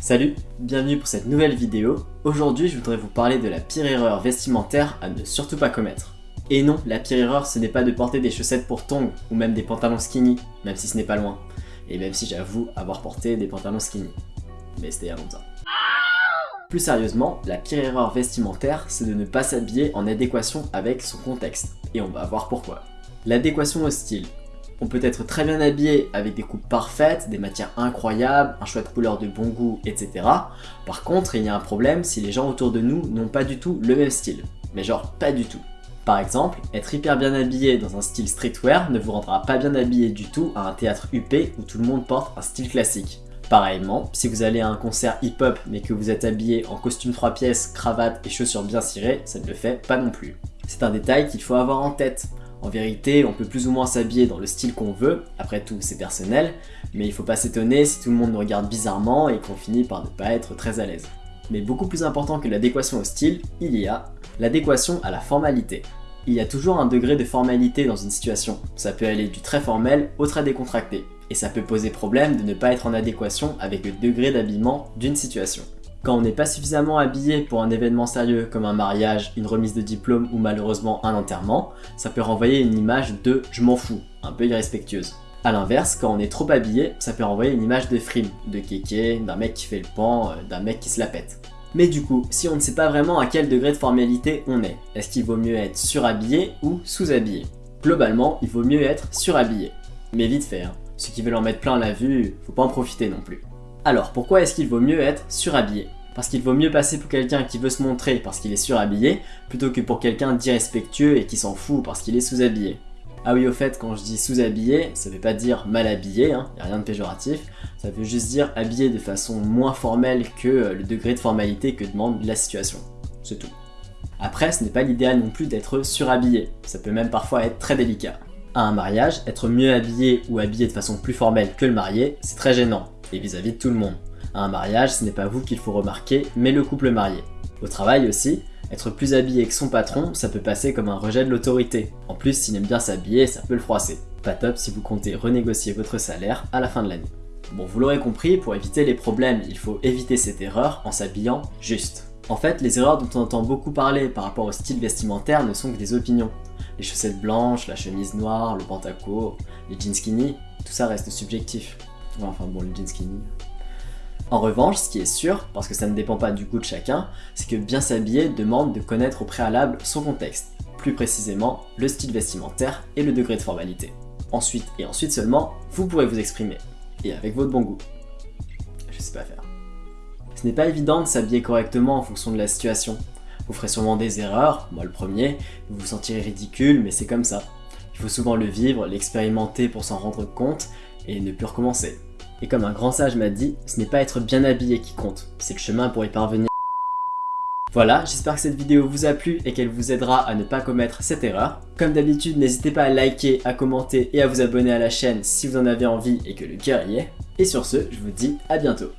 Salut, bienvenue pour cette nouvelle vidéo. Aujourd'hui, je voudrais vous parler de la pire erreur vestimentaire à ne surtout pas commettre. Et non, la pire erreur, ce n'est pas de porter des chaussettes pour tongs ou même des pantalons skinny, même si ce n'est pas loin. Et même si j'avoue avoir porté des pantalons skinny. Mais c'était il y a longtemps. Plus sérieusement, la pire erreur vestimentaire, c'est de ne pas s'habiller en adéquation avec son contexte. Et on va voir pourquoi. L'adéquation au style. On peut être très bien habillé avec des coupes parfaites, des matières incroyables, un choix de couleurs de bon goût, etc. Par contre, il y a un problème si les gens autour de nous n'ont pas du tout le même style. Mais genre pas du tout. Par exemple, être hyper bien habillé dans un style streetwear ne vous rendra pas bien habillé du tout à un théâtre UP où tout le monde porte un style classique. Pareillement, si vous allez à un concert hip-hop mais que vous êtes habillé en costume 3 pièces, cravate et chaussures bien cirées, ça ne le fait pas non plus. C'est un détail qu'il faut avoir en tête. En vérité, on peut plus ou moins s'habiller dans le style qu'on veut, après tout c'est personnel, mais il faut pas s'étonner si tout le monde nous regarde bizarrement et qu'on finit par ne pas être très à l'aise. Mais beaucoup plus important que l'adéquation au style, il y a l'adéquation à la formalité. Il y a toujours un degré de formalité dans une situation, ça peut aller du très formel au très décontracté, et ça peut poser problème de ne pas être en adéquation avec le degré d'habillement d'une situation. Quand on n'est pas suffisamment habillé pour un événement sérieux comme un mariage, une remise de diplôme ou malheureusement un enterrement, ça peut renvoyer une image de « je m'en fous », un peu irrespectueuse. A l'inverse, quand on est trop habillé, ça peut renvoyer une image de frime, de kéké, d'un mec qui fait le pan, euh, d'un mec qui se la pète. Mais du coup, si on ne sait pas vraiment à quel degré de formalité on est, est-ce qu'il vaut mieux être surhabillé ou sous-habillé? Globalement, il vaut mieux être surhabillé. Mais vite fait, hein. ceux qui veulent en mettre plein la vue, faut pas en profiter non plus. Alors, pourquoi est-ce qu'il vaut mieux être surhabillé? Parce qu'il vaut mieux passer pour quelqu'un qui veut se montrer parce qu'il est surhabillé, plutôt que pour quelqu'un d'irrespectueux et qui s'en fout parce qu'il est sous-habillé. Ah oui, au fait, quand je dis sous-habillé, ça veut pas dire mal habillé, hein, y a rien de péjoratif, ça veut juste dire habillé de façon moins formelle que euh, le degré de formalité que demande la situation. C'est tout. Après, ce n'est pas l'idéal non plus d'être surhabillé, ça peut même parfois être très délicat. À un mariage, être mieux habillé ou habillé de façon plus formelle que le marié, c'est très gênant, et vis-à-vis de tout le monde. À un mariage, ce n'est pas vous qu'il faut remarquer, mais le couple marié. Au travail aussi, être plus habillé que son patron, ça peut passer comme un rejet de l'autorité. En plus, s'il aime bien s'habiller, ça peut le froisser. Pas top si vous comptez renégocier votre salaire à la fin de l'année. Bon, vous l'aurez compris, pour éviter les problèmes, il faut éviter cette erreur en s'habillant juste. En fait, les erreurs dont on entend beaucoup parler par rapport au style vestimentaire ne sont que des opinions. Les chaussettes blanches, la chemise noire, le pantaco, les jeans skinny, tout ça reste subjectif. Enfin bon, le jeans skinny. En revanche, ce qui est sûr, parce que ça ne dépend pas du goût de chacun, c'est que bien s'habiller demande de connaître au préalable son contexte, plus précisément le style vestimentaire et le degré de formalité. Ensuite, et ensuite seulement, vous pourrez vous exprimer, et avec votre bon goût. Je sais pas faire. Ce n'est pas évident de s'habiller correctement en fonction de la situation. Vous ferez sûrement des erreurs, moi le premier, vous vous sentirez ridicule, mais c'est comme ça. Il faut souvent le vivre, l'expérimenter pour s'en rendre compte, et ne plus recommencer. Et comme un grand sage m'a dit, ce n'est pas être bien habillé qui compte, c'est le chemin pour y parvenir. Voilà, j'espère que cette vidéo vous a plu et qu'elle vous aidera à ne pas commettre cette erreur. Comme d'habitude, n'hésitez pas à liker, à commenter et à vous abonner à la chaîne si vous en avez envie et que le cœur y est. Et sur ce, je vous dis à bientôt.